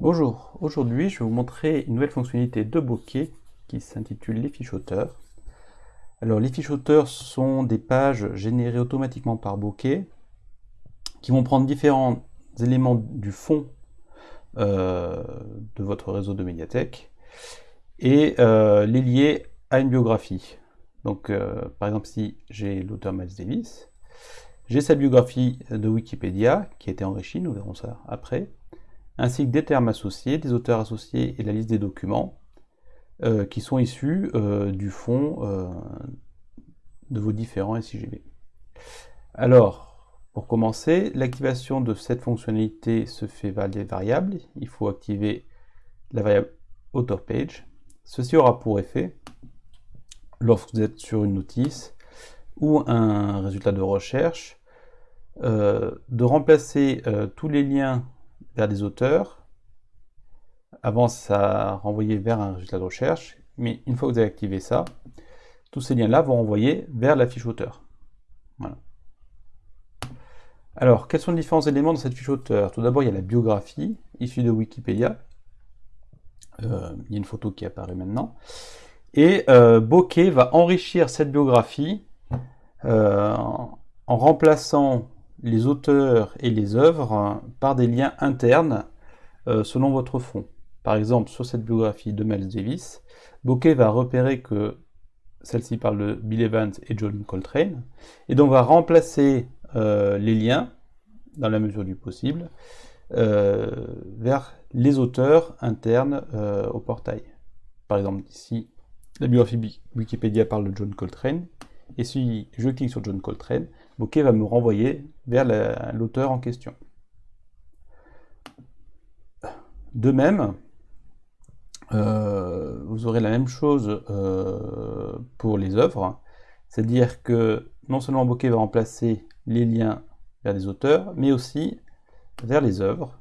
Bonjour, aujourd'hui je vais vous montrer une nouvelle fonctionnalité de bokeh qui s'intitule les fiches auteurs. Alors les fiches auteurs sont des pages générées automatiquement par bokeh qui vont prendre différents éléments du fond euh, de votre réseau de médiathèque et euh, les lier à une biographie. Donc euh, par exemple si j'ai l'auteur Miles Davis, j'ai sa biographie de Wikipédia qui a été enrichie, nous verrons ça après ainsi que des termes associés, des auteurs associés et la liste des documents euh, qui sont issus euh, du fond euh, de vos différents SIGB. Alors, pour commencer, l'activation de cette fonctionnalité se fait via des variables. Il faut activer la variable AuthorPage. Ceci aura pour effet, lorsque vous êtes sur une notice ou un résultat de recherche, de remplacer tous les liens des auteurs. Avant, ça renvoyait vers un résultat de recherche, mais une fois que vous avez activé ça, tous ces liens-là vont renvoyer vers la fiche auteur. Voilà. Alors, quels sont les différents éléments de cette fiche auteur? Tout d'abord, il y a la biographie, issue de Wikipédia. Euh, il y a une photo qui apparaît maintenant. Et euh, Bokeh va enrichir cette biographie euh, en remplaçant les auteurs et les œuvres par des liens internes euh, selon votre fond. Par exemple, sur cette biographie de Miles Davis, Bokeh va repérer que celle-ci parle de Bill Evans et John Coltrane, et donc va remplacer euh, les liens, dans la mesure du possible, euh, vers les auteurs internes au portail. Par exemple, ici, la biographie Wikipédia parle de John Coltrane, et si je clique sur John Coltrane, Bokeh va me renvoyer vers l'auteur en question. De même, euh, vous aurez la même chose euh, pour les œuvres, c'est-à-dire que non seulement Bokeh va remplacer les liens vers les auteurs, mais aussi vers les œuvres,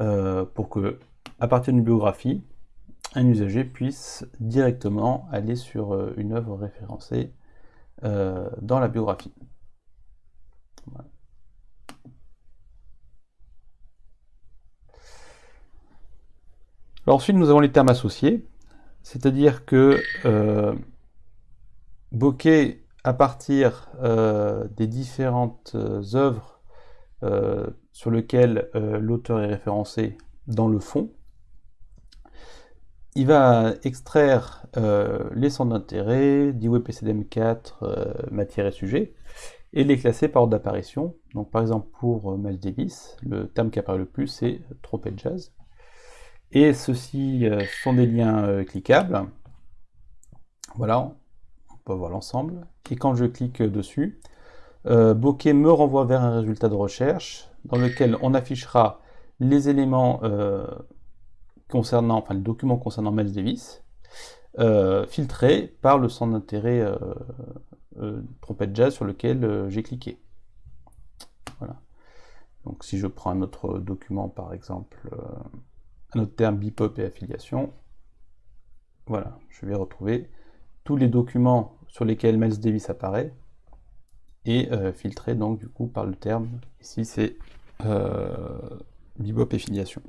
euh, pour que, à partir d'une biographie, un usager puisse directement aller sur une œuvre référencée euh, dans la biographie. ensuite, nous avons les termes associés, c'est-à-dire que euh, Bokeh, à partir euh, des différentes œuvres sur lesquelles l'auteur est référencé dans le fond, il va extraire euh, les centres d'intérêt, d'IWPCDM4, euh, matière et sujet, et les classer par ordre d'apparition. Donc par exemple pour euh, Miles Davis, le terme qui apparaît le plus c'est trompette jazz. Et ceux-ci sont des liens cliquables. Voilà, on peut voir l'ensemble. Et quand je clique dessus, Bokeh me renvoie vers un résultat de recherche dans lequel on affichera les éléments concernant, enfin le document concernant Miles Davis, euh, filtré par le centre d'intérêt euh, euh, trompette jazz sur lequel j'ai cliqué. Voilà. Donc si je prends un autre document, par exemple, un autre terme Bipop et affiliation, voilà, je vais retrouver tous les documents sur lesquels Miles Davis apparaît et filtré donc du coup par le terme, ici c'est Bebop et filiation.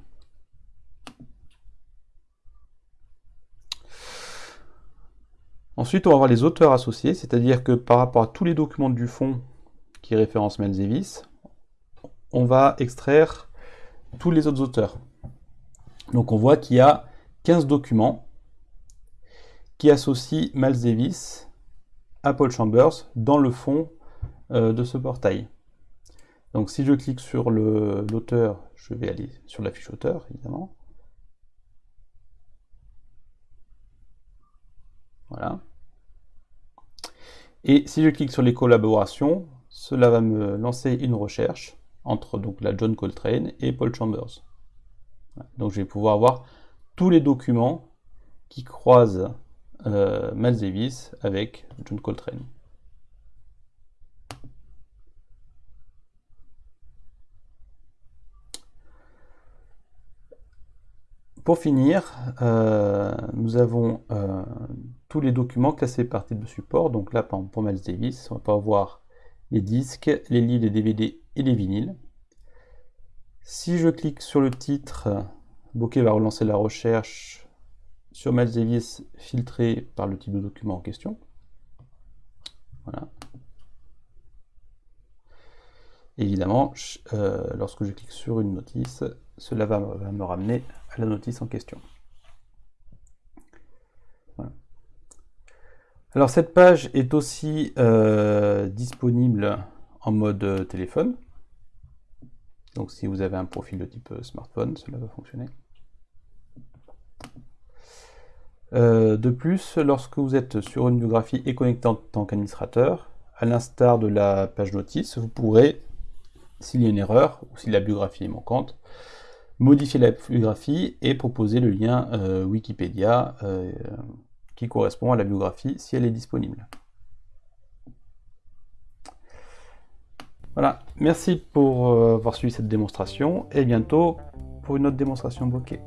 Ensuite, on va avoir les auteurs associés, c'est-à-dire que par rapport à tous les documents du fond qui référencent Miles Davis, on va extraire tous les autres auteurs. Donc on voit qu'il y a 15 documents qui associent Miles à Paul Chambers dans le fond euh, de ce portail. Donc si je clique sur l'auteur, je vais aller sur la fiche auteur, évidemment. Voilà. Et si je clique sur les collaborations, cela va me lancer une recherche entre donc la John Coltrane et Paul Chambers. Donc je vais pouvoir voir tous les documents qui croisent euh, Miles Davis avec John Coltrane. Pour finir, euh, nous avons euh, tous les documents classés par type de support. Donc là, pour Miles Davis, on va pouvoir voir les disques, les livres, les DVD et les vinyles. Si je clique sur le titre, Bokeh va relancer la recherche sur Miles Davis filtré par le type de document en question. Voilà. évidemment, euh, lorsque je clique sur une notice, cela va, me ramener à la notice en question. Alors cette page est aussi euh, disponible en mode téléphone. Donc si vous avez un profil de type smartphone, cela va fonctionner. Euh, de plus, lorsque vous êtes sur une biographie et connecté en tant qu'administrateur, à l'instar de la page notice, vous pourrez, s'il y a une erreur ou si la biographie est manquante, modifier la biographie et proposer le lien euh, Wikipédia euh, correspond à la biographie si elle est disponible. Voilà, merci pour avoir suivi cette démonstration et bientôt pour une autre démonstration bloquée.